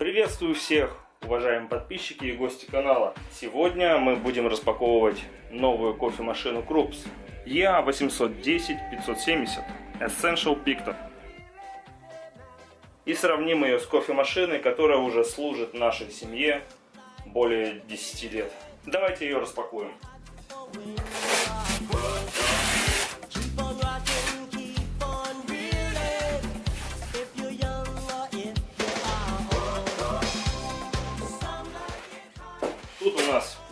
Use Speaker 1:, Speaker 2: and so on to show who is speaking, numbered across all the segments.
Speaker 1: Приветствую всех, уважаемые подписчики и гости канала. Сегодня мы будем распаковывать новую кофемашину Krups EA810-570 Essential Picton. И сравним ее с кофемашиной, которая уже служит нашей семье более 10 лет. Давайте ее распакуем.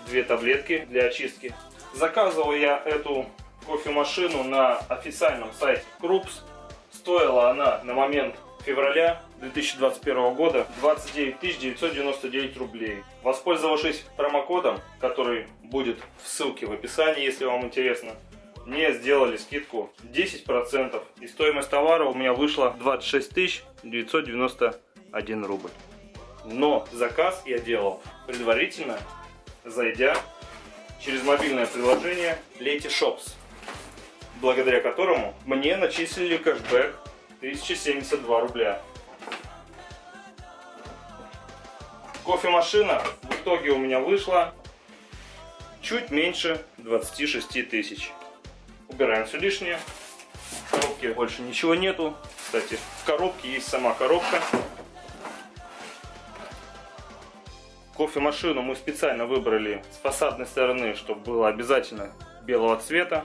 Speaker 1: Две таблетки для очистки. Заказывал я эту кофемашину на официальном сайте Крупс. Стоила она на момент февраля 2021 года 29 999 рублей. Воспользовавшись промокодом, который будет в ссылке в описании, если вам интересно, мне сделали скидку 10% и стоимость товара у меня вышла 26 991 рубль. Но заказ я делал предварительно зайдя через мобильное приложение Leti Shops, благодаря которому мне начислили кэшбэк 1072 рубля. Кофемашина в итоге у меня вышла чуть меньше 26 тысяч. Убираем все лишнее. В коробке больше ничего нету. Кстати, в коробке есть сама коробка. Кофемашину мы специально выбрали с фасадной стороны, чтобы было обязательно белого цвета.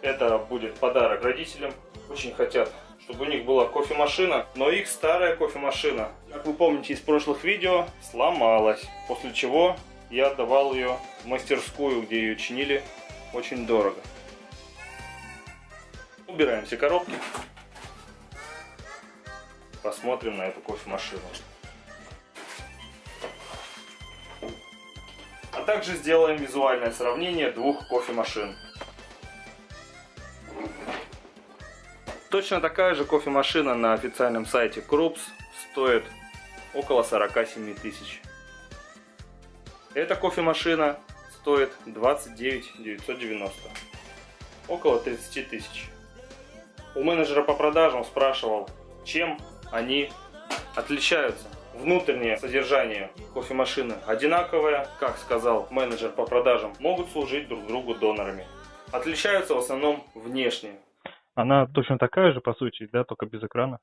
Speaker 1: Это будет подарок родителям. Очень хотят, чтобы у них была кофемашина, но их старая кофемашина, как вы помните из прошлых видео, сломалась. После чего я отдавал ее в мастерскую, где ее чинили очень дорого. Убираем все коробки. Посмотрим на эту кофемашину. Также сделаем визуальное сравнение двух кофемашин. Точно такая же кофемашина на официальном сайте Крупс стоит около 47 тысяч. Эта кофемашина стоит 29 990. Около 30 тысяч. У менеджера по продажам спрашивал, чем они отличаются внутреннее содержание кофемашины одинаковое, как сказал менеджер по продажам, могут служить друг другу донорами. Отличаются в основном внешне.
Speaker 2: Она точно такая же, по сути, да, только без экрана?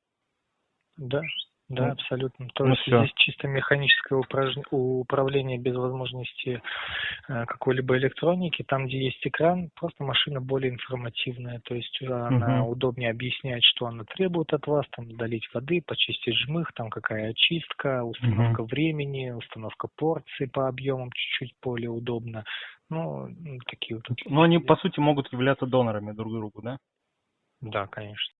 Speaker 3: Да. Да, абсолютно. То ну, есть все. здесь чисто механическое упраж... управление без возможности э, какой-либо электроники. Там, где есть экран, просто машина более информативная. То есть она угу. удобнее объясняет, что она требует от вас. Там долить воды, почистить жмых, там какая очистка, установка угу. времени, установка порции по объемам чуть-чуть более удобно. Ну, такие вот.
Speaker 2: Но они, по сути, могут являться донорами друг другу, да?
Speaker 3: Да, конечно.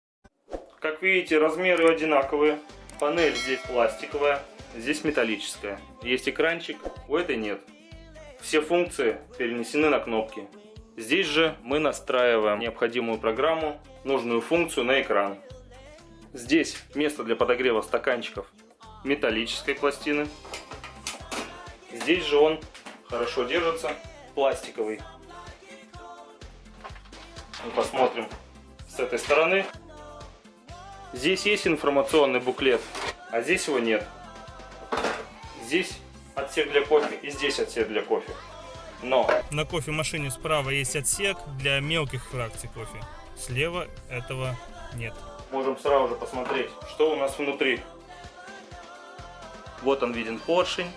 Speaker 1: Как видите, размеры одинаковые. Панель здесь пластиковая, здесь металлическая. Есть экранчик, у этой нет. Все функции перенесены на кнопки. Здесь же мы настраиваем необходимую программу, нужную функцию на экран. Здесь место для подогрева стаканчиков металлической пластины. Здесь же он хорошо держится, пластиковый. Мы посмотрим с этой стороны. Здесь есть информационный буклет, а здесь его нет. Здесь отсек для кофе и здесь отсек для кофе. Но
Speaker 2: на кофемашине справа есть отсек для мелких фракций кофе. Слева этого нет.
Speaker 1: Можем сразу же посмотреть, что у нас внутри. Вот он виден поршень.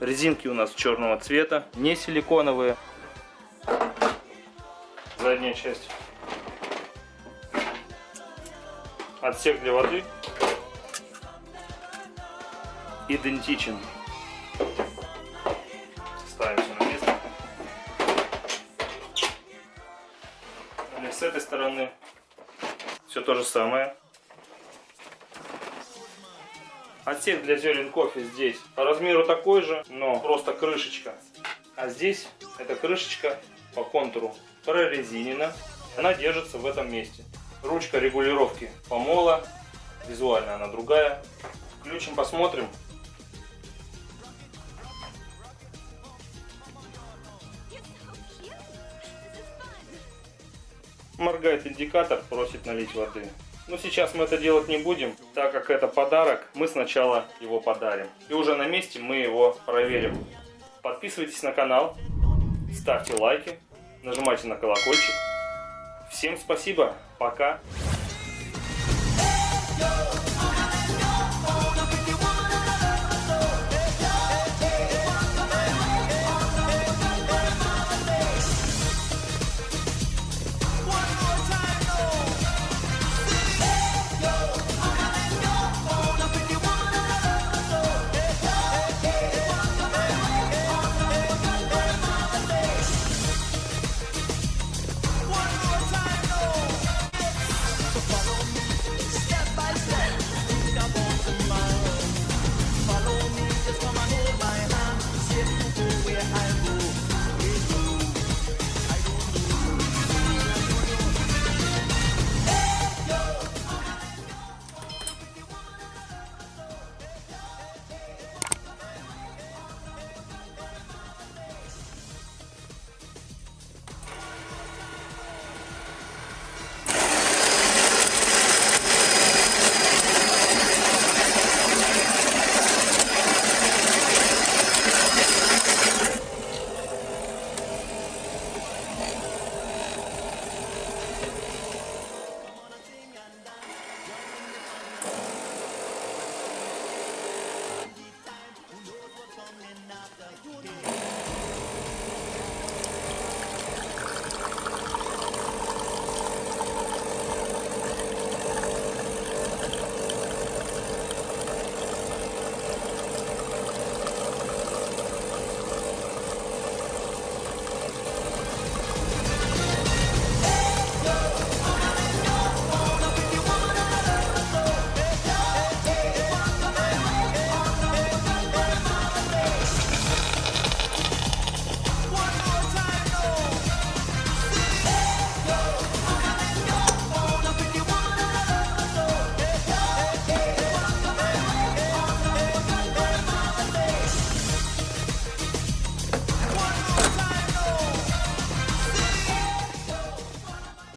Speaker 1: Резинки у нас черного цвета, не силиконовые. Задняя часть Отсек для воды идентичен. Ставим все на место. Или с этой стороны все то же самое. Отсек для зерен кофе здесь по размеру такой же, но просто крышечка. А здесь эта крышечка по контуру прорезинена. Она держится в этом месте. Ручка регулировки помола. Визуально она другая. Включим, посмотрим. Моргает индикатор, просит налить воды. Но сейчас мы это делать не будем, так как это подарок, мы сначала его подарим. И уже на месте мы его проверим. Подписывайтесь на канал, ставьте лайки, нажимайте на колокольчик. Всем спасибо, пока.